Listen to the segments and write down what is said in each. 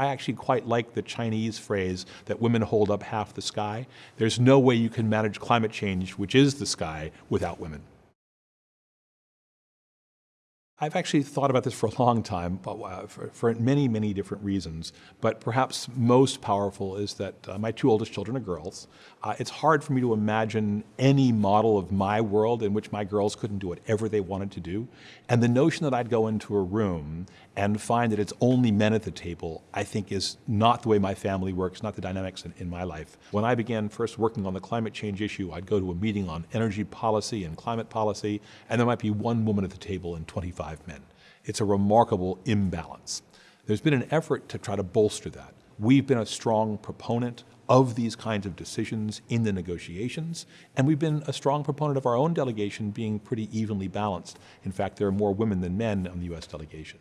I actually quite like the Chinese phrase that women hold up half the sky. There's no way you can manage climate change, which is the sky, without women. I've actually thought about this for a long time, uh, for, for, many, many different reasons. But perhaps most powerful is that uh, my two oldest children are girls. Uh, it's hard for me to imagine any model of my world in which my girls couldn't do whatever they wanted to do. And the notion that I'd go into a room and find that it's only men at the table, I think is not the way my family works, not the dynamics in, in my life. When I began first working on the climate change issue, I'd go to a meeting on energy policy and climate policy, and there might be one woman at the table and 25 men. It's a remarkable imbalance. There's been an effort to try to bolster that. We've been a strong proponent of these kinds of decisions in the negotiations, and we've been a strong proponent of our own delegation being pretty evenly balanced. In fact, there are more women than men on the U.S. delegation.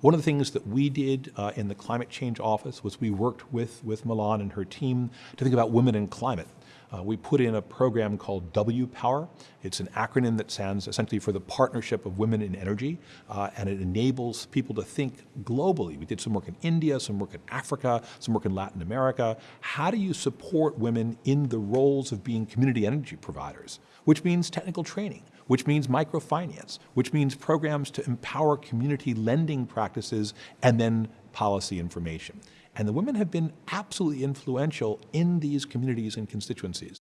One of the things that we did uh, in the climate change office was we worked with, with Melanne and her team to think about women and climate. Uh, we put in a program called W-Power. It's an acronym that stands essentially for the Partnership of Women in Energy, uh, and it enables people to think globally. We did some work in India, some work in Africa, some work in Latin America. How do you support women in the roles of being community energy providers, which means technical training, which means microfinance, which means programs to empower community lending practices and then policy information. And the women have been absolutely influential in these communities and constituencies.